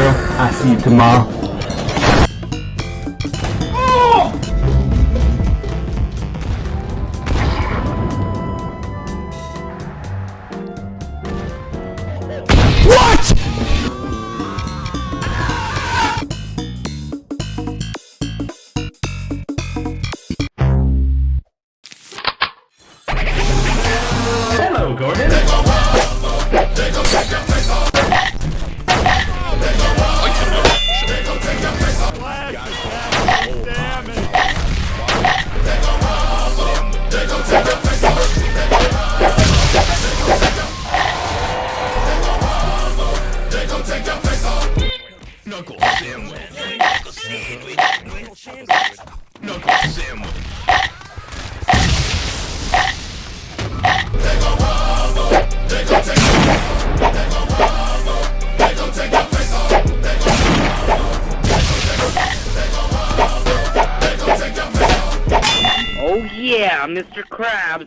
I'll see you tomorrow. Mr. Krabs.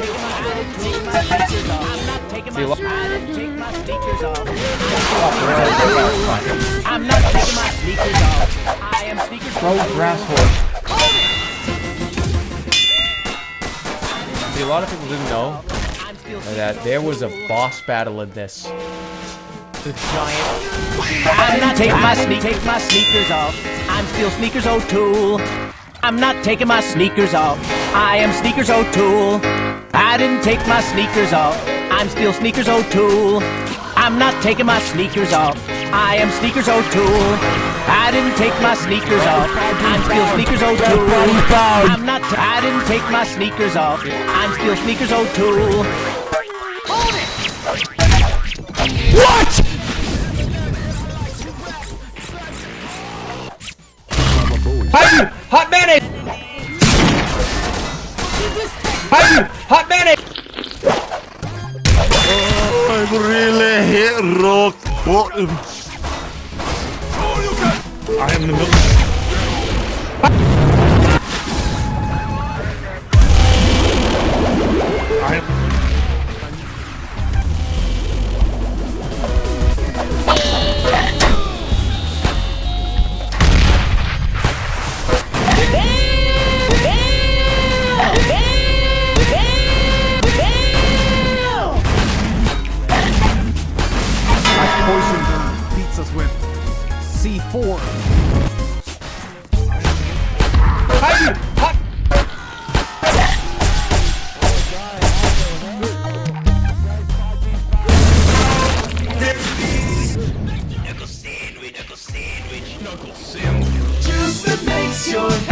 I'm not taking my I didn't take my sneakers off. I'm not taking my sneakers off. I am sneakers Pro grass horse. See, a lot of people didn't know that there was a boss battle in this. The giant. I'm not taking my sneak take my sneakers off. I'm still sneakers O'Toole. I'm not taking my sneakers off. I am sneakers O'Toole. I didn't take my sneakers off. I'm still sneakers O'Toole. I'm not taking my sneakers off. I am sneakers O'Toole. I didn't take my sneakers off. I'm still sneakers O'Toole. I'm not. I didn't take my sneakers off. I'm still sneakers O'Toole. What? Hide you! Hot mayonnaise! Hide you! Hot mayonnaise! Oh, I'm really hit rock bottom. Oh, I am the milk. Pizzas with C4. Hide that makes your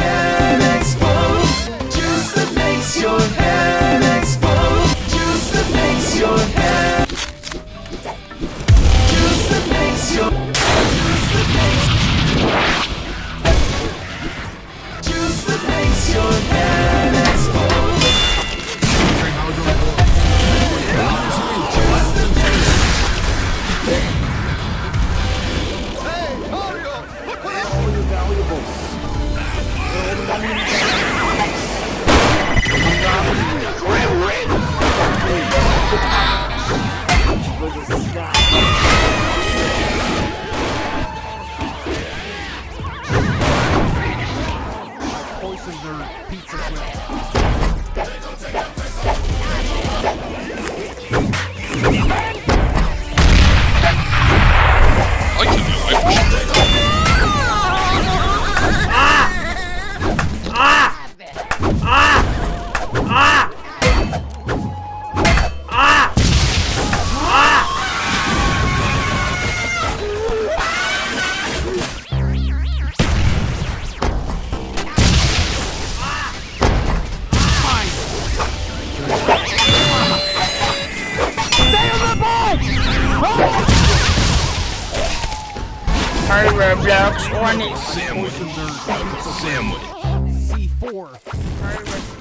Poisoned their pizzas with Hurry, Roblox, on it. Sandwich, sandwich. C4.